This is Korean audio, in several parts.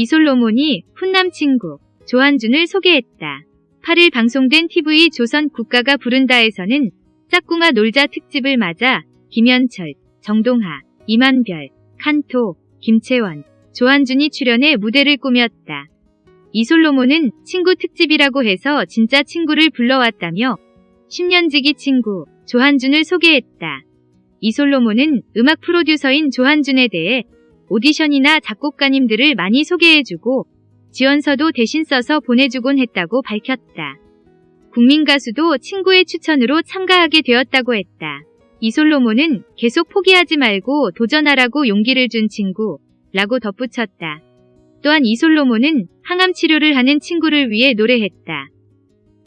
이솔로몬이 훈남 친구 조한준을 소개했다. 8일 방송된 TV 조선 국가가 부른다에서는 짝꿍아 놀자 특집을 맞아 김현철, 정동하, 이만별, 칸토, 김채원, 조한준이 출연해 무대를 꾸몄다. 이솔로몬은 친구 특집이라고 해서 진짜 친구를 불러왔다며 10년지기 친구 조한준을 소개했다. 이솔로몬은 음악 프로듀서인 조한준에 대해 오디션이나 작곡가님들을 많이 소개해주고 지원서도 대신 써서 보내주곤 했다고 밝혔다. 국민 가수도 친구의 추천으로 참가하게 되었다고 했다. 이솔로몬은 계속 포기하지 말고 도전하라고 용기를 준 친구 라고 덧붙였다. 또한 이솔로몬은 항암 치료를 하는 친구를 위해 노래했다.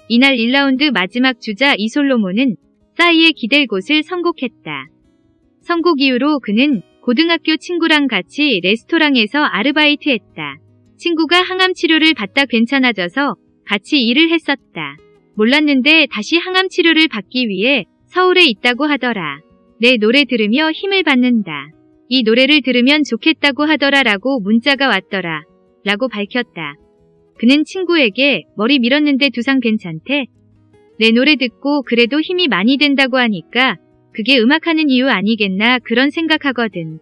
이날 1라운드 마지막 주자 이솔로몬은 싸이의 기댈 곳을 선곡했다. 선곡 이후로 그는 고등학교 친구랑 같이 레스토랑에서 아르바이트 했다. 친구가 항암 치료를 받다 괜찮아져서 같이 일을 했었다. 몰랐는데 다시 항암 치료를 받기 위해 서울에 있다고 하더라. 내 노래 들으며 힘을 받는다. 이 노래를 들으면 좋겠다고 하더라 라고 문자가 왔더라. 라고 밝혔다. 그는 친구에게 머리 밀었는데 두상 괜찮대? 내 노래 듣고 그래도 힘이 많이 된다고 하니까 그게 음악하는 이유 아니겠나 그런 생각하거든.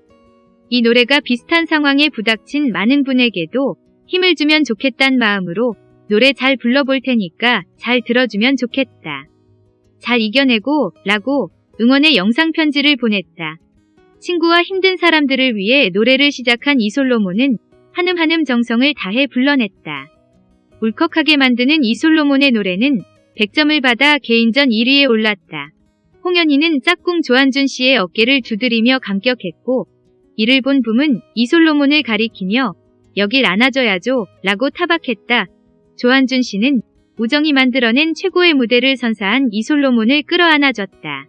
이 노래가 비슷한 상황에 부닥친 많은 분에게도 힘을 주면 좋겠단 마음으로 노래 잘 불러볼 테니까 잘 들어주면 좋겠다. 잘 이겨내고 라고 응원의 영상 편지를 보냈다. 친구와 힘든 사람들을 위해 노래를 시작한 이솔로몬은 한음한음 정성을 다해 불러냈다. 울컥하게 만드는 이솔로몬의 노래는 100점을 받아 개인전 1위에 올랐다. 홍현희는 짝꿍 조한준 씨의 어깨를 두드리며 감격했고 이를 본 붐은 이솔로몬을 가리키며 여길 안아줘야죠 라고 타박했다. 조한준 씨는 우정이 만들어낸 최고의 무대를 선사한 이솔로몬을 끌어안아줬다.